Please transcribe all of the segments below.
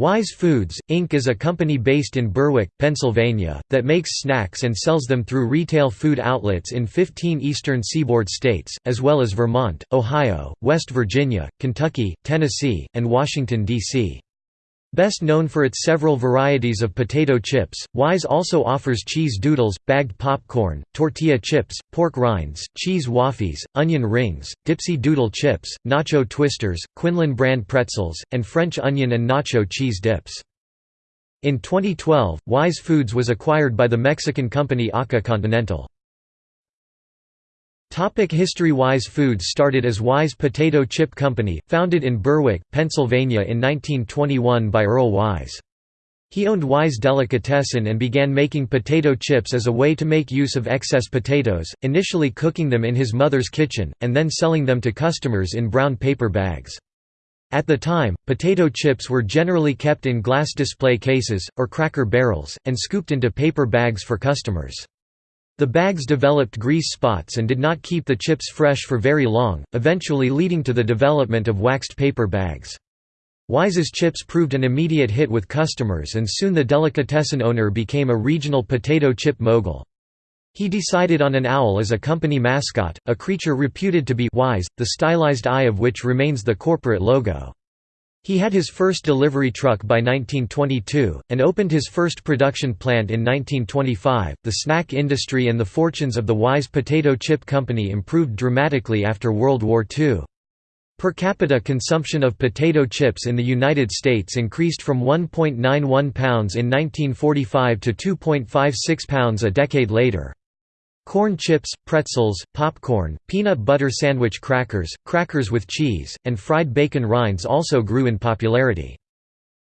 Wise Foods, Inc. is a company based in Berwick, Pennsylvania, that makes snacks and sells them through retail food outlets in 15 eastern seaboard states, as well as Vermont, Ohio, West Virginia, Kentucky, Tennessee, and Washington, D.C. Best known for its several varieties of potato chips, Wise also offers cheese doodles, bagged popcorn, tortilla chips, pork rinds, cheese waffies, onion rings, dipsy doodle chips, nacho twisters, Quinlan brand pretzels, and French onion and nacho cheese dips. In 2012, Wise Foods was acquired by the Mexican company Arca Continental. Topic History Wise Foods started as Wise Potato Chip Company, founded in Berwick, Pennsylvania in 1921 by Earl Wise. He owned Wise Delicatessen and began making potato chips as a way to make use of excess potatoes, initially cooking them in his mother's kitchen, and then selling them to customers in brown paper bags. At the time, potato chips were generally kept in glass display cases, or cracker barrels, and scooped into paper bags for customers. The bags developed grease spots and did not keep the chips fresh for very long, eventually leading to the development of waxed paper bags. Wise's chips proved an immediate hit with customers and soon the delicatessen owner became a regional potato chip mogul. He decided on an owl as a company mascot, a creature reputed to be wise, the stylized eye of which remains the corporate logo. He had his first delivery truck by 1922, and opened his first production plant in 1925. The snack industry and the fortunes of the Wise Potato Chip Company improved dramatically after World War II. Per capita consumption of potato chips in the United States increased from 1.91 pounds in 1945 to 2.56 pounds a decade later. Corn chips, pretzels, popcorn, peanut butter sandwich crackers, crackers with cheese, and fried bacon rinds also grew in popularity.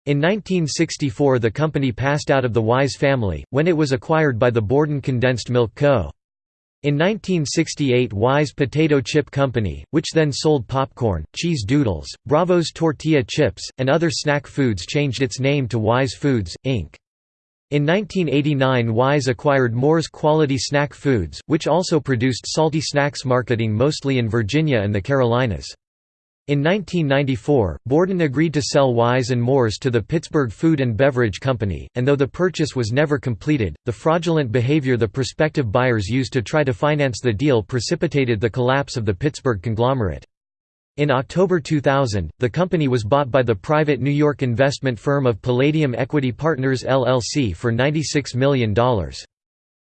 In 1964 the company passed out of the Wise family, when it was acquired by the Borden Condensed Milk Co. In 1968 Wise Potato Chip Company, which then sold popcorn, cheese doodles, Bravos tortilla chips, and other snack foods changed its name to Wise Foods, Inc. In 1989 Wise acquired Moore's Quality Snack Foods, which also produced salty snacks marketing mostly in Virginia and the Carolinas. In 1994, Borden agreed to sell Wise and Moore's to the Pittsburgh Food and Beverage Company, and though the purchase was never completed, the fraudulent behavior the prospective buyers used to try to finance the deal precipitated the collapse of the Pittsburgh conglomerate. In October 2000, the company was bought by the private New York investment firm of Palladium Equity Partners LLC for $96 million.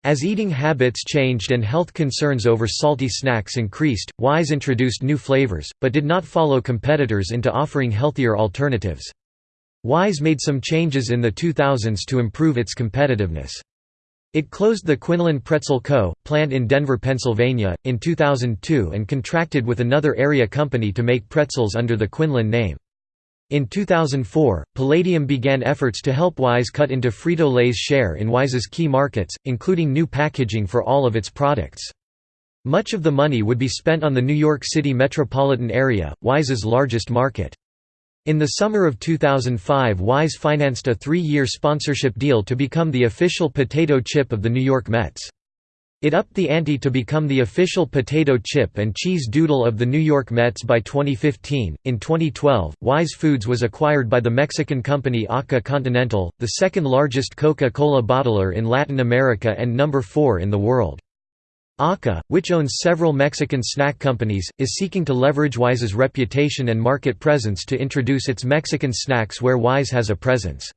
As eating habits changed and health concerns over salty snacks increased, Wise introduced new flavors, but did not follow competitors into offering healthier alternatives. Wise made some changes in the 2000s to improve its competitiveness. It closed the Quinlan Pretzel Co., plant in Denver, Pennsylvania, in 2002 and contracted with another area company to make pretzels under the Quinlan name. In 2004, Palladium began efforts to help Wise cut into Frito-Lay's share in Wise's key markets, including new packaging for all of its products. Much of the money would be spent on the New York City metropolitan area, Wise's largest market. In the summer of 2005 Wise financed a three-year sponsorship deal to become the official potato chip of the New York Mets. It upped the ante to become the official potato chip and cheese doodle of the New York Mets by 2015. In 2012, Wise Foods was acquired by the Mexican company Arca Continental, the second largest Coca Cola bottler in Latin America and number 4 in the world. Arca, which owns several Mexican snack companies, is seeking to leverage Wise's reputation and market presence to introduce its Mexican snacks where Wise has a presence.